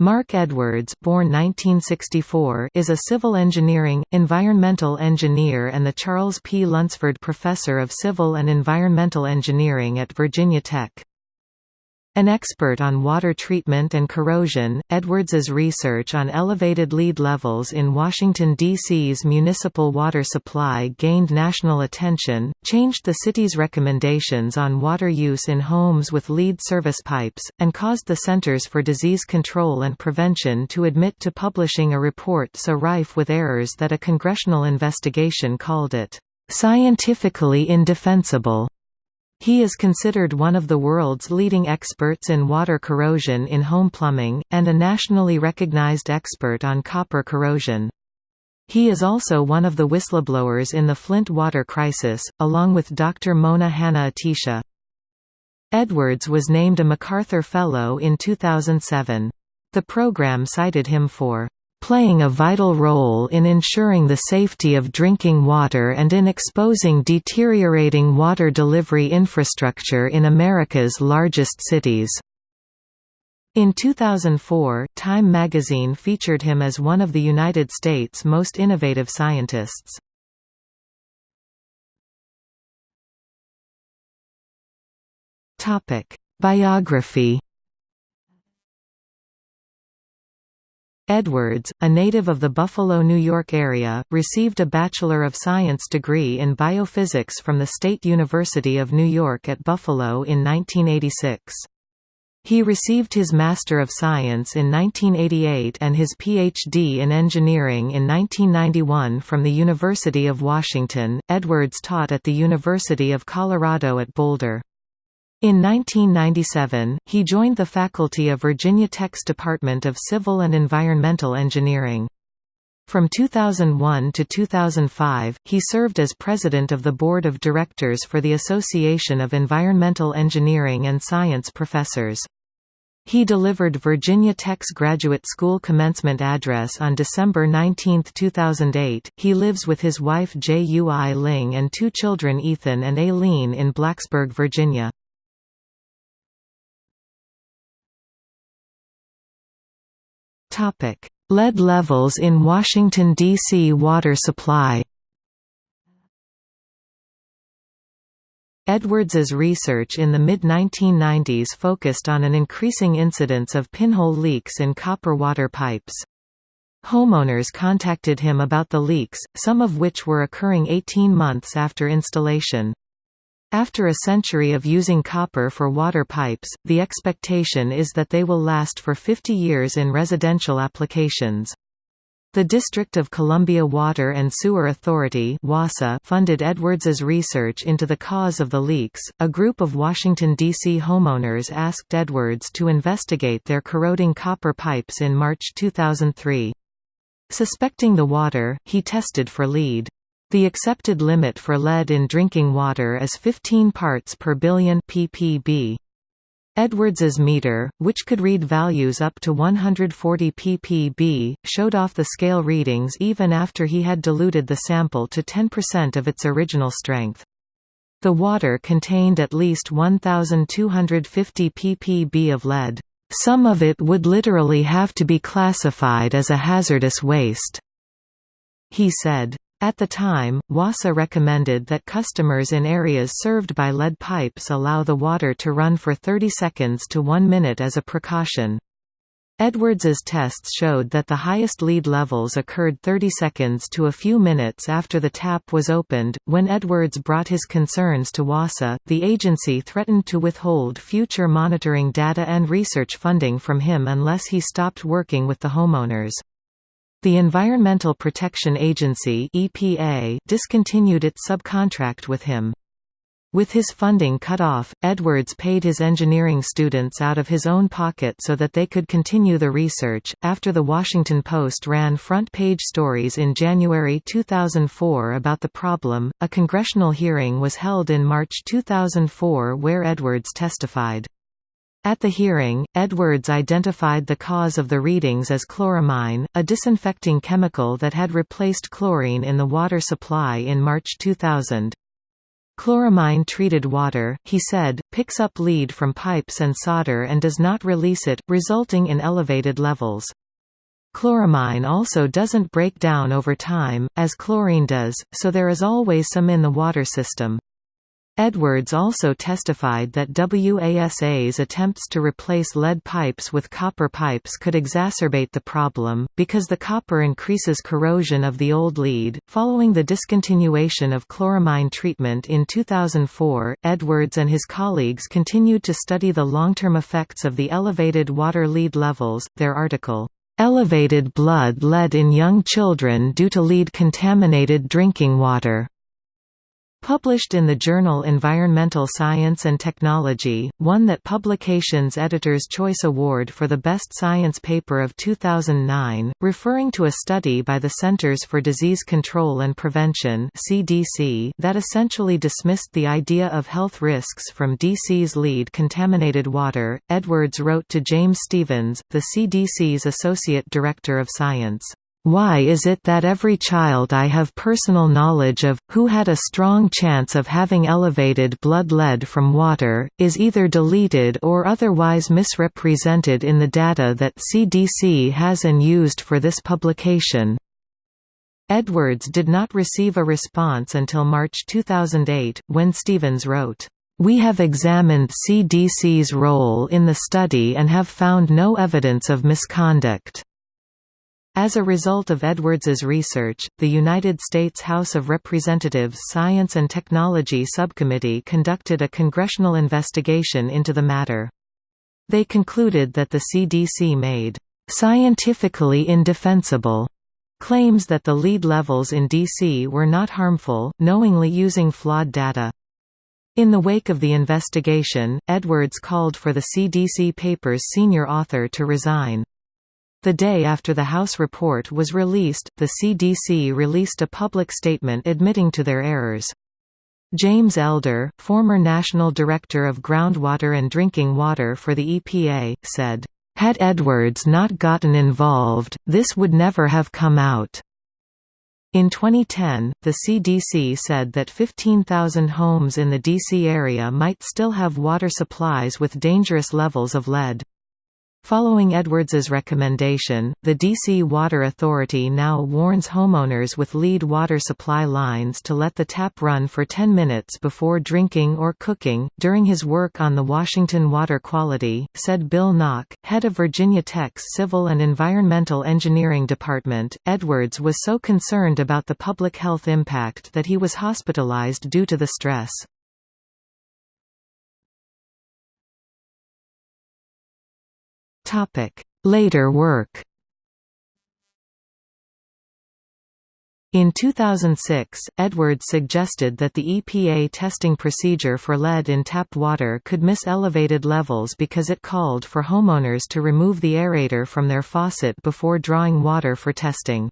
Marc Edwards born 1964, is a civil engineering, environmental engineer and the Charles P. Lunsford Professor of Civil and Environmental Engineering at Virginia Tech. An expert on water treatment and corrosion, Edwards's research on elevated lead levels in Washington, D.C.'s municipal water supply gained national attention, changed the city's recommendations on water use in homes with lead service pipes, and caused the Centers for Disease Control and Prevention to admit to publishing a report so rife with errors that a congressional investigation called it, "...scientifically indefensible." He is considered one of the world's leading experts in water corrosion in home plumbing, and a nationally recognized expert on copper corrosion. He is also one of the whistleblowers in the Flint water crisis, along with Dr. Mona Hanna-Attisha. Edwards was named a MacArthur Fellow in 2007. The program cited him for playing a vital role in ensuring the safety of drinking water and in exposing deteriorating water delivery infrastructure in America's largest cities. In 2004, Time magazine featured him as one of the United States' most innovative scientists. Biography Edwards, a native of the Buffalo, New York area, received a Bachelor of Science degree in biophysics from the State University of New York at Buffalo in 1986. He received his Master of Science in 1988 and his Ph.D. in Engineering in 1991 from the University of Washington. Edwards taught at the University of Colorado at Boulder. In 1997, he joined the faculty of Virginia Tech's Department of Civil and Environmental Engineering. From 2001 to 2005, he served as president of the board of directors for the Association of Environmental Engineering and Science Professors. He delivered Virginia Tech's graduate school commencement address on December 19, 2008. He lives with his wife Jui Ling and two children Ethan and Aileen in Blacksburg, Virginia. Lead levels in Washington, D.C. water supply Edwards's research in the mid-1990s focused on an increasing incidence of pinhole leaks in copper water pipes. Homeowners contacted him about the leaks, some of which were occurring 18 months after installation. After a century of using copper for water pipes, the expectation is that they will last for 50 years in residential applications. The District of Columbia Water and Sewer Authority funded Edwards's research into the cause of the leaks. A group of Washington, D.C. homeowners asked Edwards to investigate their corroding copper pipes in March 2003. Suspecting the water, he tested for lead. The accepted limit for lead in drinking water is 15 parts per billion ppb. Edwards's meter, which could read values up to 140 ppb, showed off the scale readings even after he had diluted the sample to 10% of its original strength. The water contained at least 1,250 ppb of lead. Some of it would literally have to be classified as a hazardous waste, he said. At the time, WASA recommended that customers in areas served by lead pipes allow the water to run for 30 seconds to 1 minute as a precaution. Edwards's tests showed that the highest lead levels occurred 30 seconds to a few minutes after the tap was opened. When Edwards brought his concerns to WASA, the agency threatened to withhold future monitoring data and research funding from him unless he stopped working with the homeowners. The Environmental Protection Agency EPA discontinued its subcontract with him. With his funding cut off, Edwards paid his engineering students out of his own pocket so that they could continue the research. After the Washington Post ran front page stories in January 2004 about the problem, a congressional hearing was held in March 2004 where Edwards testified. At the hearing, Edwards identified the cause of the readings as chloramine, a disinfecting chemical that had replaced chlorine in the water supply in March 2000. Chloramine-treated water, he said, picks up lead from pipes and solder and does not release it, resulting in elevated levels. Chloramine also doesn't break down over time, as chlorine does, so there is always some in the water system. Edwards also testified that WASA's attempts to replace lead pipes with copper pipes could exacerbate the problem, because the copper increases corrosion of the old lead. Following the discontinuation of chloramine treatment in 2004, Edwards and his colleagues continued to study the long term effects of the elevated water lead levels. Their article, Elevated blood lead in young children due to lead contaminated drinking water Published in the journal Environmental Science and Technology, won that publication's Editor's Choice Award for the Best Science Paper of 2009, referring to a study by the Centers for Disease Control and Prevention (CDC) that essentially dismissed the idea of health risks from DC's lead contaminated water. Edwards wrote to James Stephens, the CDC's Associate Director of Science. Why is it that every child I have personal knowledge of, who had a strong chance of having elevated blood lead from water, is either deleted or otherwise misrepresented in the data that CDC has and used for this publication? Edwards did not receive a response until March 2008, when Stephens wrote, "...we have examined CDC's role in the study and have found no evidence of misconduct." As a result of Edwards's research, the United States House of Representatives Science and Technology Subcommittee conducted a congressional investigation into the matter. They concluded that the CDC made scientifically indefensible claims that the lead levels in DC were not harmful, knowingly using flawed data. In the wake of the investigation, Edwards called for the CDC paper's senior author to resign. The day after the House report was released, the CDC released a public statement admitting to their errors. James Elder, former National Director of Groundwater and Drinking Water for the EPA, said, "...had Edwards not gotten involved, this would never have come out." In 2010, the CDC said that 15,000 homes in the DC area might still have water supplies with dangerous levels of lead. Following Edwards's recommendation, the DC Water Authority now warns homeowners with lead water supply lines to let the tap run for 10 minutes before drinking or cooking. During his work on the Washington water quality, said Bill Knocke, head of Virginia Tech's Civil and Environmental Engineering Department, Edwards was so concerned about the public health impact that he was hospitalized due to the stress. Later work In 2006, Edwards suggested that the EPA testing procedure for lead in tap water could miss elevated levels because it called for homeowners to remove the aerator from their faucet before drawing water for testing.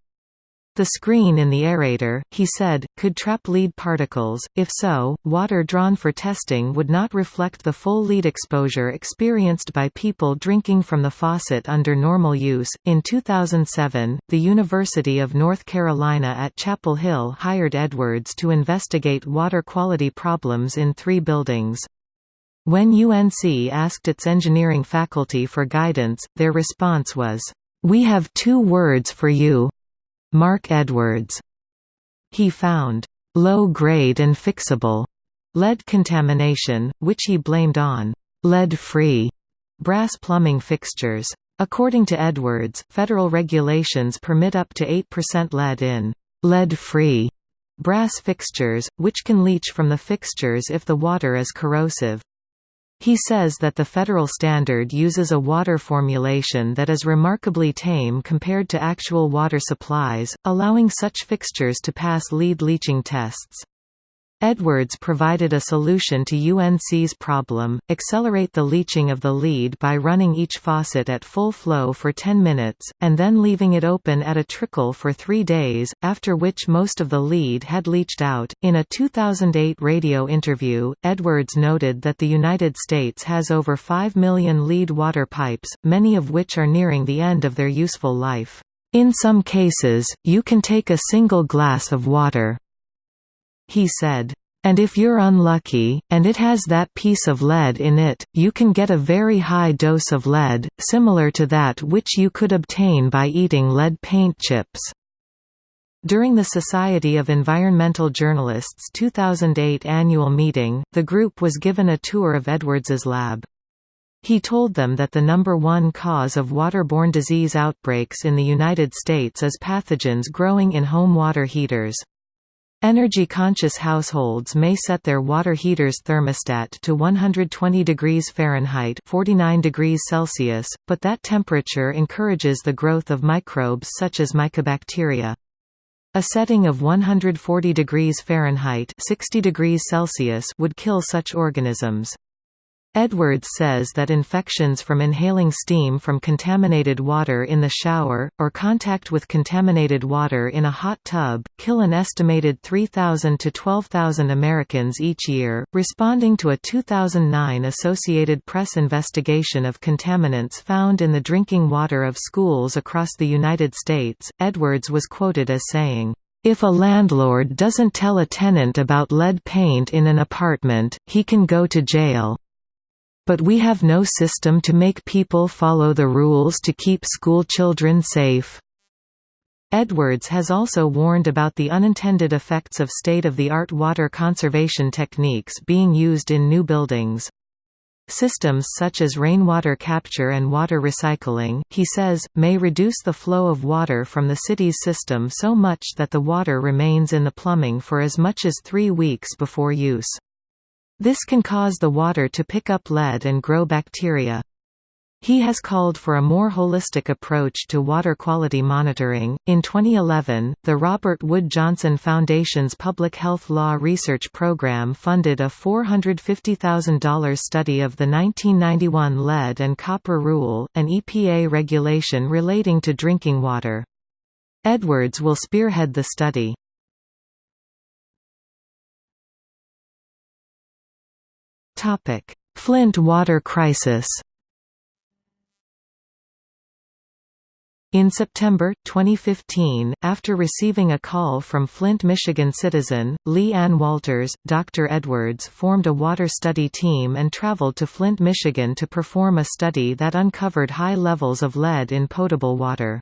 The screen in the aerator, he said, could trap lead particles, if so, water drawn for testing would not reflect the full lead exposure experienced by people drinking from the faucet under normal use. In 2007, the University of North Carolina at Chapel Hill hired Edwards to investigate water quality problems in three buildings. When UNC asked its engineering faculty for guidance, their response was, We have two words for you Marc Edwards. He found low-grade and fixable lead contamination, which he blamed on lead-free brass plumbing fixtures. According to Edwards, federal regulations permit up to 8% lead in lead-free brass fixtures, which can leach from the fixtures if the water is corrosive. He says that the federal standard uses a water formulation that is remarkably tame compared to actual water supplies, allowing such fixtures to pass lead leaching tests. Edwards provided a solution to UNC's problem, accelerate the leaching of the lead by running each faucet at full flow for 10 minutes, and then leaving it open at a trickle for three days, after which most of the lead had leached out. In a 2008 radio interview, Edwards noted that the United States has over 5 million lead water pipes, many of which are nearing the end of their useful life. In some cases, you can take a single glass of water, he said, And if you're unlucky, and it has that piece of lead in it, you can get a very high dose of lead, similar to that which you could obtain by eating lead paint chips. During the Society of Environmental Journalists 2008 annual meeting, the group was given a tour of Edwards's lab. He told them that the number one cause of waterborne disease outbreaks in the United States is pathogens growing in home water heaters. Energy-conscious households may set their water heater's thermostat to 120 degrees Fahrenheit 49 degrees Celsius, but that temperature encourages the growth of microbes such as mycobacteria. A setting of 140 degrees Fahrenheit 60 degrees Celsius would kill such organisms. Edwards says that infections from inhaling steam from contaminated water in the shower, or contact with contaminated water in a hot tub, kill an estimated 3,000 to 12,000 Americans each year. Responding to a 2009 Associated Press investigation of contaminants found in the drinking water of schools across the United States, Edwards was quoted as saying, if a landlord doesn't tell a tenant about lead paint in an apartment, he can go to jail. But we have no system to make people follow the rules to keep school children safe. Edwards has also warned about the unintended effects of state-of-the-art water conservation techniques being used in new buildings. Systems such as rainwater capture and water recycling, he says, may reduce the flow of water from the city's system so much that the water remains in the plumbing for as much as three weeks before use. This can cause the water to pick up lead and grow bacteria. He has called for a more holistic approach to water quality monitoring. In 2011, the Robert Wood Johnson Foundation's Public Health Law Research Program funded a $450,000 study of the 1991 Lead and Copper Rule, an EPA regulation relating to drinking water. Edwards will spearhead the study. Topic: Flint water crisis. In September, 2015, after receiving a call from Flint, Michigan citizen, Lee Ann Walters, Dr. Edwards formed a water study team and traveled to Flint, Michigan to perform a study that uncovered high levels of lead in potable water.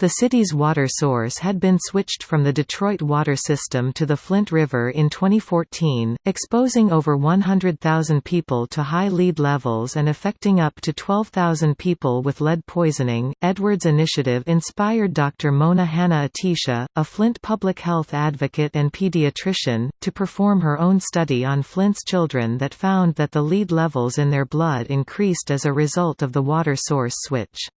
The city's water source had been switched from the Detroit water system to the Flint River in 2014, exposing over 100,000 people to high lead levels and affecting up to 12,000 people with lead poisoning. Edwards' initiative inspired Dr. Mona Hanna-Attisha, a Flint public health advocate and pediatrician, to perform her own study on Flint's children that found that the lead levels in their blood increased as a result of the water source switch.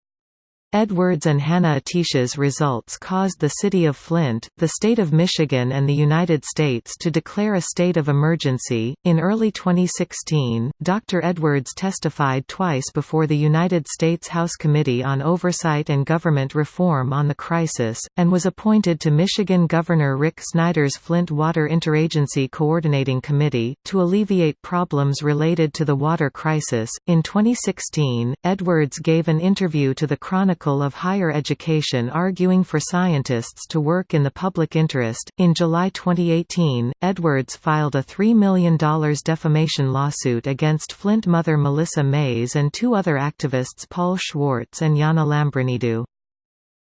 Edwards and Hanna-Attisha's results caused the city of Flint, the state of Michigan, and the United States to declare a state of emergency. In early 2016, Dr. Edwards testified twice before the United States House Committee on Oversight and Government Reform on the crisis, and was appointed to Michigan Governor Rick Snyder's Flint Water Interagency Coordinating Committee to alleviate problems related to the water crisis. In 2016, Edwards gave an interview to the Chronicle Of Higher Education arguing for scientists to work in the public interest. In July 2018, Edwards filed a $3 million defamation lawsuit against Flint mother Melissa Mays and two other activists Paul Schwartz and Yana Lambrinidou.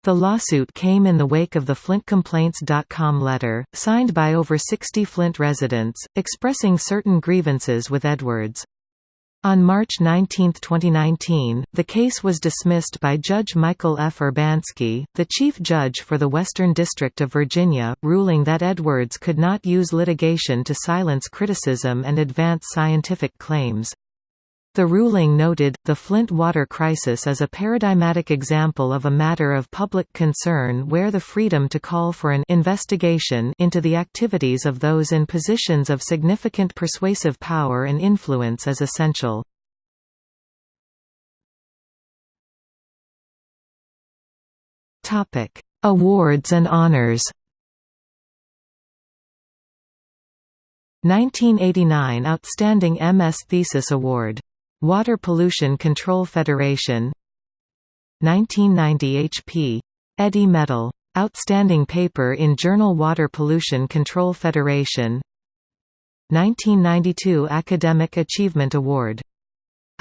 The lawsuit came in the wake of the FlintComplaints.com letter, signed by over 60 Flint residents, expressing certain grievances with Edwards. On March 19, 2019, the case was dismissed by Judge Michael F. Urbanski, the chief judge for the Western District of Virginia, ruling that Edwards could not use litigation to silence criticism and advance scientific claims. The ruling noted, the Flint water crisis is a paradigmatic example of a matter of public concern where the freedom to call for an investigation into the activities of those in positions of significant persuasive power and influence is essential. Awards and honors 1989 Outstanding MS Thesis Award Water Pollution Control Federation 1990 H.P. Eddy Medal. Outstanding paper in Journal Water Pollution Control Federation 1992 Academic Achievement Award.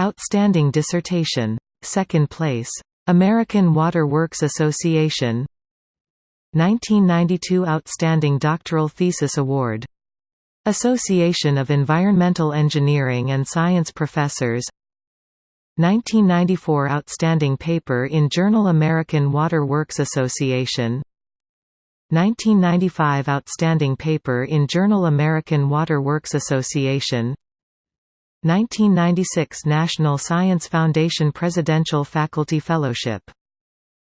Outstanding Dissertation. Second place. American Water Works Association 1992 Outstanding Doctoral Thesis Award. Association of Environmental Engineering and Science Professors. 1994 Outstanding Paper in Journal American Water Works Association. 1995 Outstanding Paper in Journal American Water Works Association. 1996 National Science Foundation Presidential Faculty Fellowship.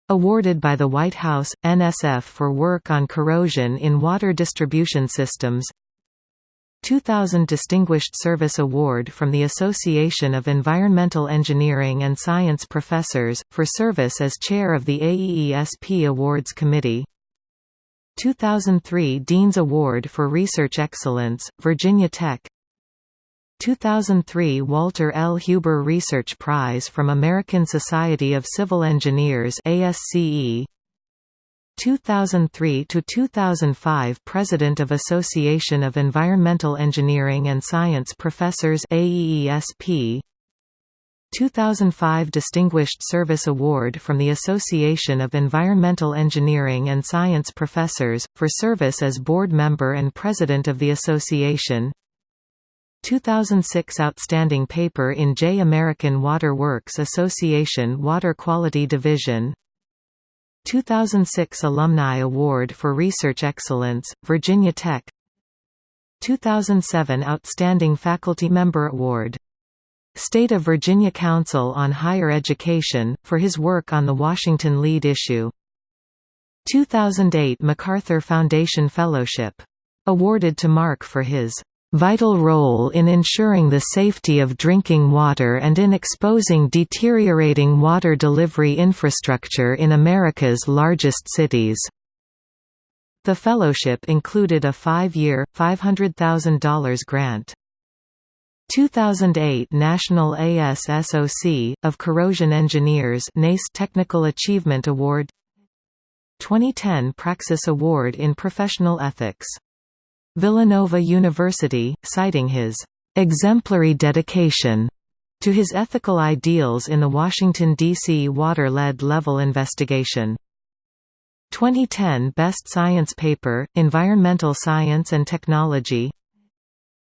Awarded by the White House, NSF for work on corrosion in water distribution systems 2000 Distinguished Service Award from the Association of Environmental Engineering and Science Professors, for service as chair of the AEESP Awards Committee. 2003 Dean's Award for Research Excellence, Virginia Tech. 2003 Walter L. Huber Research Prize from American Society of Civil Engineers ASCE 2003 to 2005 President of Association of Environmental Engineering and Science Professors AEESP 2005 Distinguished Service Award from the Association of Environmental Engineering and Science Professors, for service as board member and president of the association 2006 Outstanding Paper in J. American Water Works Association Water Quality Division 2006 Alumni Award for Research Excellence, Virginia Tech 2007 Outstanding Faculty Member Award. State of Virginia Council on Higher Education, for his work on the Washington Lead issue. 2008 MacArthur Foundation Fellowship. Awarded to Marc for his vital role in ensuring the safety of drinking water and in exposing deteriorating water delivery infrastructure in America's largest cities. The fellowship included a five-year, $500,000 grant. 2008 National ASSOC, of Corrosion Engineers NACE Technical Achievement Award 2010 Praxis Award in Professional Ethics Villanova University, citing his exemplary dedication to his ethical ideals in the Washington, D.C. water-lead level investigation. 2010 Best Science Paper, Environmental Science and Technology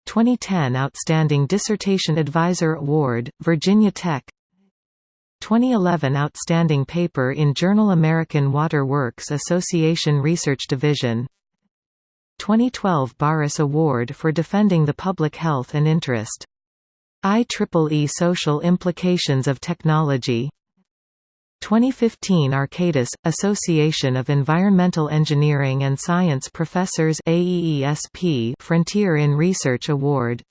2010 Outstanding Dissertation Advisor Award, Virginia Tech 2011 Outstanding Paper in Journal American Water Works Association Research Division 2012 Barus Award for defending the public health and interest. IEEE Social Implications of Technology 2015 Arcadis, Association of Environmental Engineering and Science Professors AEESP Frontier in Research Award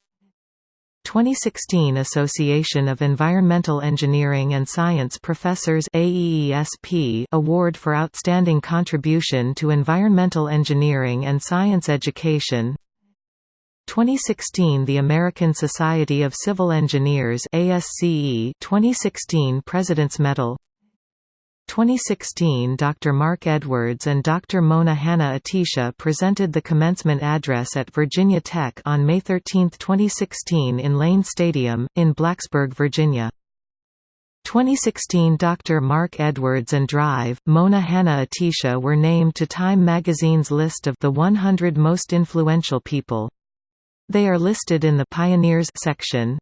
2016 Association of Environmental Engineering and Science Professors AEESP Award for Outstanding Contribution to Environmental Engineering and Science Education. 2016 The American Society of Civil Engineers ASCE 2016 President's Medal 2016 Dr. Marc Edwards and Dr. Mona Hanna-Attisha presented the commencement address at Virginia Tech on May 13, 2016 in Lane Stadium, in Blacksburg, Virginia. 2016 Dr. Marc Edwards and Drive, Mona Hanna-Attisha were named to Time magazine's list of the 100 most influential people. They are listed in the Pioneers section.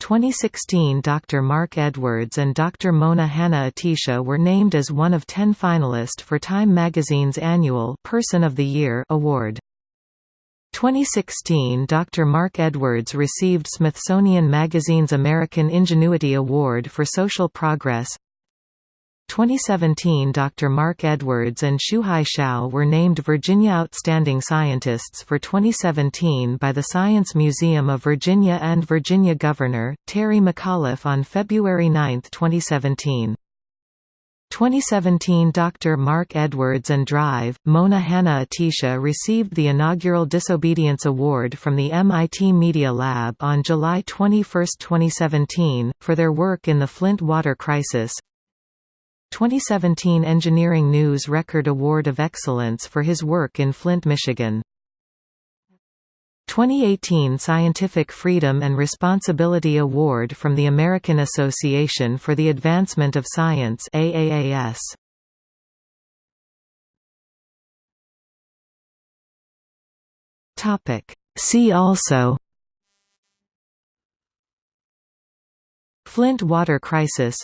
2016 Dr. Marc Edwards and Dr. Mona Hanna-Attisha were named as one of ten finalists for Time magazine's annual Person of the Year award. 2016 Dr. Marc Edwards received Smithsonian Magazine's American Ingenuity Award for Social Progress 2017 Dr. Marc Edwards and Shuhai Xiao were named Virginia Outstanding Scientists for 2017 by the Science Museum of Virginia and Virginia Governor, Terry McAuliffe on February 9, 2017. 2017 Dr. Marc Edwards and Drive, Mona Hanna-Attisha received the inaugural Disobedience Award from the MIT Media Lab on July 21, 2017, for their work in the Flint water crisis. 2017 Engineering News Record Award of Excellence for his work in Flint, Michigan. 2018 Scientific Freedom and Responsibility Award from the American Association for the Advancement of Science AAAS. Topic See also Flint water crisis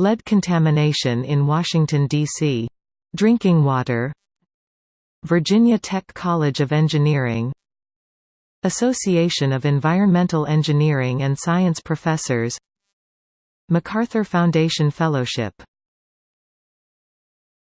Lead contamination in Washington, D.C. Drinking water. Virginia Tech College of Engineering. Association of Environmental Engineering and Science Professors. MacArthur Foundation Fellowship